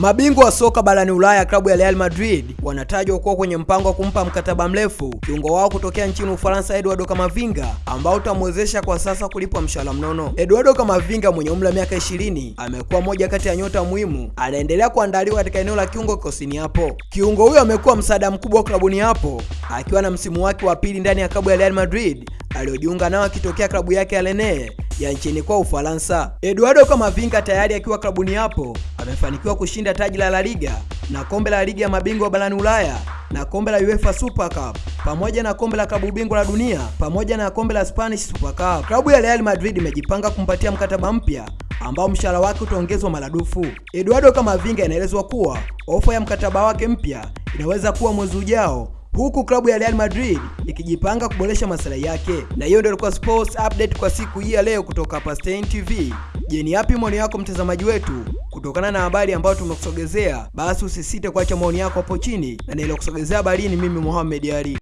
Mabingwa wa soka barani Ulaya klabu ya Real Madrid wanatajwa kuwa kwenye mpango wa kumpa mkataba mrefu kiungo wao kutokea nchini Ufaransa Eduardo Camavinga ambao utamwezesha kwa sasa kulipwa mshahara mnono. Eduardo Camavinga mwenye umri wa miaka 20 amekuwa moja kati ya nyota muhimu, anaendelea kuandaliwa katika eneo la kiungo kikosini hapo. Kiungo huyo amekuwa msaada mkubwa klabuni hapo akiwa na msimu wake wa pili ndani ya klabu ya Real Madrid aliyojiunga nao akitokea klabu yake ya Rennes ya nchini kwa Ufaransa. Eduardo Camavinga tayari akiwa klabuni hapo amefanikiwa kushinda taji la La Liga na kombe la ligi ya mabingwa barani Ulaya na kombe la UEFA Super Cup pamoja na kombe la klabu bingwa la dunia pamoja na kombe la Spanish Super Cup. Klabu ya Real Madrid imejipanga kumpatia mkataba mpya ambao mshahara wake utaongezwa maradufu. Eduardo Camavinga inaelezwa kuwa ofa ya mkataba wake mpya inaweza kuwa mwezi ujao huku klabu ya Real Madrid ikijipanga kuboresha maslahi yake. Na hiyo ndio ilikuwa sports update kwa siku hii ya leo kutoka hapa Stein TV. Je, ni yapi maoni yako mtazamaji wetu kutokana na habari ambayo tumekusogezea? Basi usisite kuacha maoni yako hapo chini, na nilikusogezea habari ni mimi Mohamed Ali.